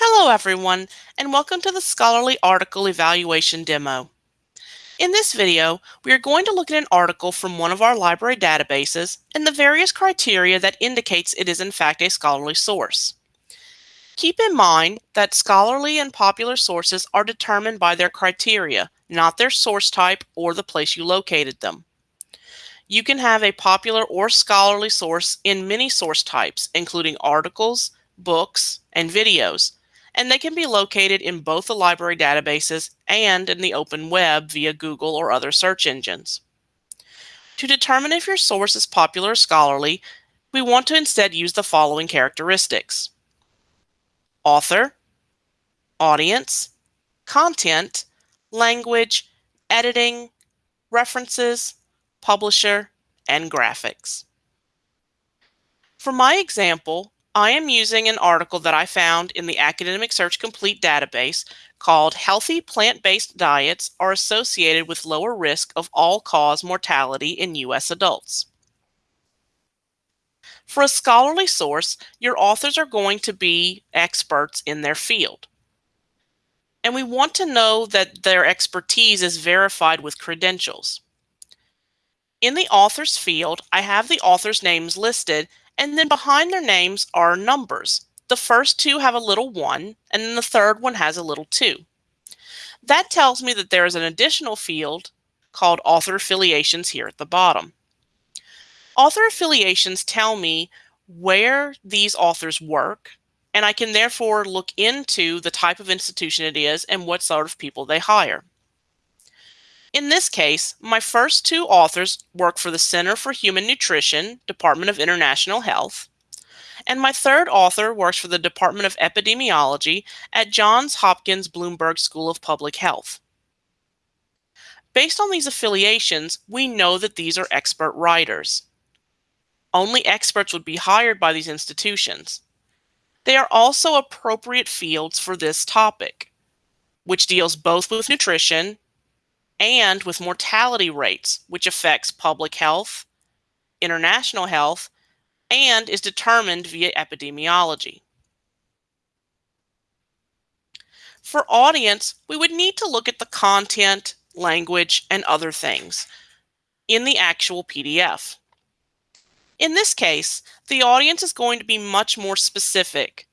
Hello everyone, and welcome to the Scholarly Article Evaluation demo. In this video, we are going to look at an article from one of our library databases and the various criteria that indicates it is in fact a scholarly source. Keep in mind that scholarly and popular sources are determined by their criteria, not their source type or the place you located them. You can have a popular or scholarly source in many source types, including articles, books, and videos, and they can be located in both the library databases and in the open web via Google or other search engines. To determine if your source is popular or scholarly, we want to instead use the following characteristics. Author, audience, content, language, editing, references, publisher, and graphics. For my example, I am using an article that I found in the Academic Search Complete database called Healthy Plant-Based Diets Are Associated with Lower Risk of All-Cause Mortality in U.S. Adults. For a scholarly source, your authors are going to be experts in their field. And we want to know that their expertise is verified with credentials. In the author's field, I have the author's names listed and then behind their names are numbers. The first two have a little one, and then the third one has a little two. That tells me that there is an additional field called author affiliations here at the bottom. Author affiliations tell me where these authors work, and I can therefore look into the type of institution it is and what sort of people they hire. In this case, my first two authors work for the Center for Human Nutrition, Department of International Health, and my third author works for the Department of Epidemiology at Johns Hopkins Bloomberg School of Public Health. Based on these affiliations, we know that these are expert writers. Only experts would be hired by these institutions. They are also appropriate fields for this topic, which deals both with nutrition and with mortality rates, which affects public health, international health, and is determined via epidemiology. For audience, we would need to look at the content, language, and other things in the actual PDF. In this case, the audience is going to be much more specific.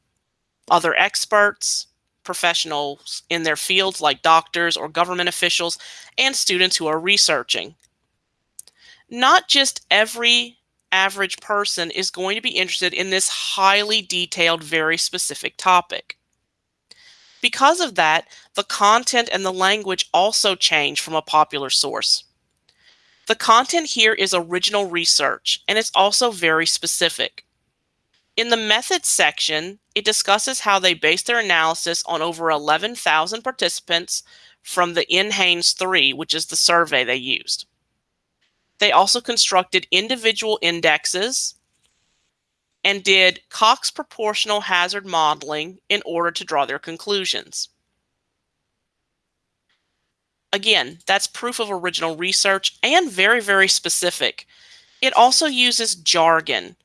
Other experts, professionals in their fields like doctors or government officials and students who are researching. Not just every average person is going to be interested in this highly detailed, very specific topic. Because of that, the content and the language also change from a popular source. The content here is original research, and it's also very specific. In the methods section, it discusses how they based their analysis on over 11,000 participants from the NHANES 3, which is the survey they used. They also constructed individual indexes and did Cox proportional hazard modeling in order to draw their conclusions. Again, that's proof of original research and very, very specific. It also uses jargon,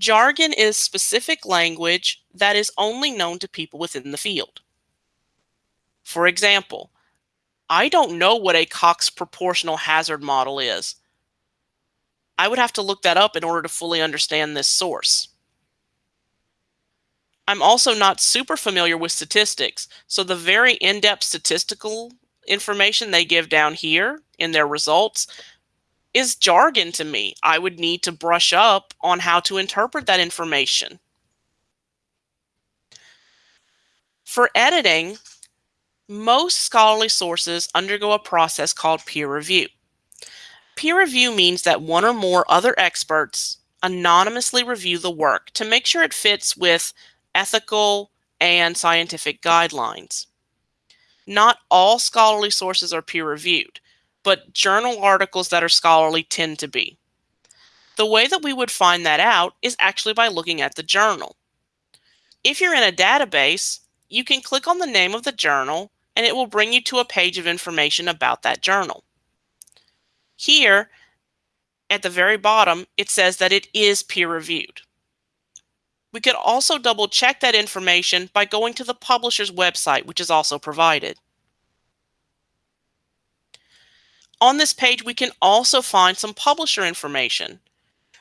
Jargon is specific language that is only known to people within the field. For example, I don't know what a Cox proportional hazard model is. I would have to look that up in order to fully understand this source. I'm also not super familiar with statistics, so the very in-depth statistical information they give down here in their results is jargon to me. I would need to brush up on how to interpret that information. For editing, most scholarly sources undergo a process called peer review. Peer review means that one or more other experts anonymously review the work to make sure it fits with ethical and scientific guidelines. Not all scholarly sources are peer reviewed but journal articles that are scholarly tend to be. The way that we would find that out is actually by looking at the journal. If you're in a database, you can click on the name of the journal and it will bring you to a page of information about that journal. Here, at the very bottom, it says that it is peer reviewed. We could also double check that information by going to the publisher's website, which is also provided. On this page, we can also find some publisher information.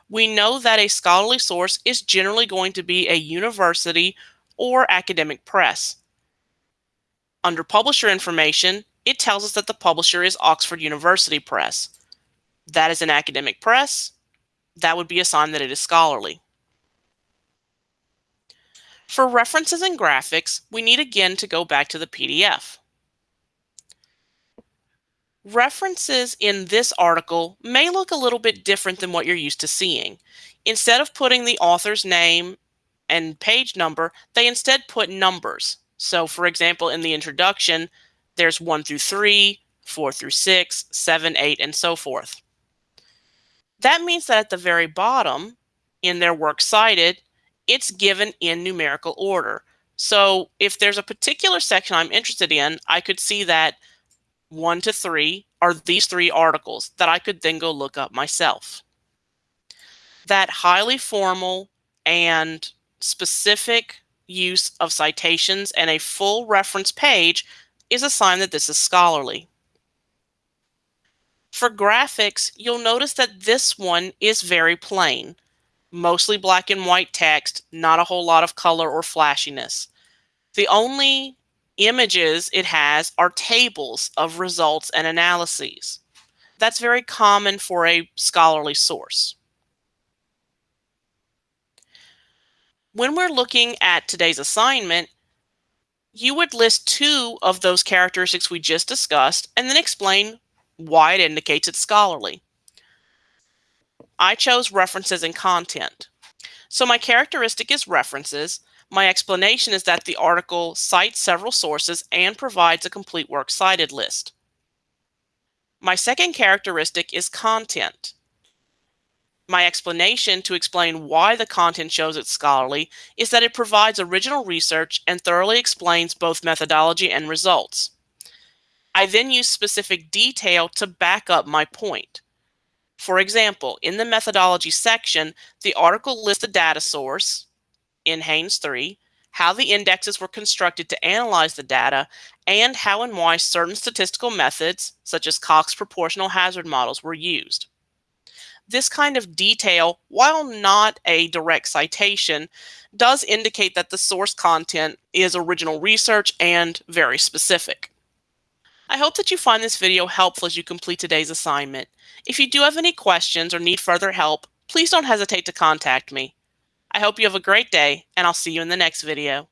We know that a scholarly source is generally going to be a university or academic press. Under publisher information, it tells us that the publisher is Oxford University Press. That is an academic press. That would be a sign that it is scholarly. For references and graphics, we need again to go back to the PDF. References in this article may look a little bit different than what you're used to seeing. Instead of putting the author's name and page number, they instead put numbers. So for example, in the introduction, there's 1 through 3, 4 through 6, 7, 8, and so forth. That means that at the very bottom, in their works cited, it's given in numerical order. So if there's a particular section I'm interested in, I could see that 1 to 3 are these three articles that I could then go look up myself. That highly formal and specific use of citations and a full reference page is a sign that this is scholarly. For graphics, you'll notice that this one is very plain. Mostly black and white text, not a whole lot of color or flashiness. The only images it has are tables of results and analyses. That's very common for a scholarly source. When we're looking at today's assignment, you would list two of those characteristics we just discussed and then explain why it indicates it's scholarly. I chose references and content. So my characteristic is references. My explanation is that the article cites several sources and provides a complete works cited list. My second characteristic is content. My explanation to explain why the content shows it's scholarly is that it provides original research and thoroughly explains both methodology and results. I then use specific detail to back up my point. For example, in the methodology section, the article lists the data source NHANES 3, how the indexes were constructed to analyze the data, and how and why certain statistical methods, such as Cox proportional hazard models, were used this kind of detail, while not a direct citation, does indicate that the source content is original research and very specific. I hope that you find this video helpful as you complete today's assignment. If you do have any questions or need further help, please don't hesitate to contact me. I hope you have a great day, and I'll see you in the next video.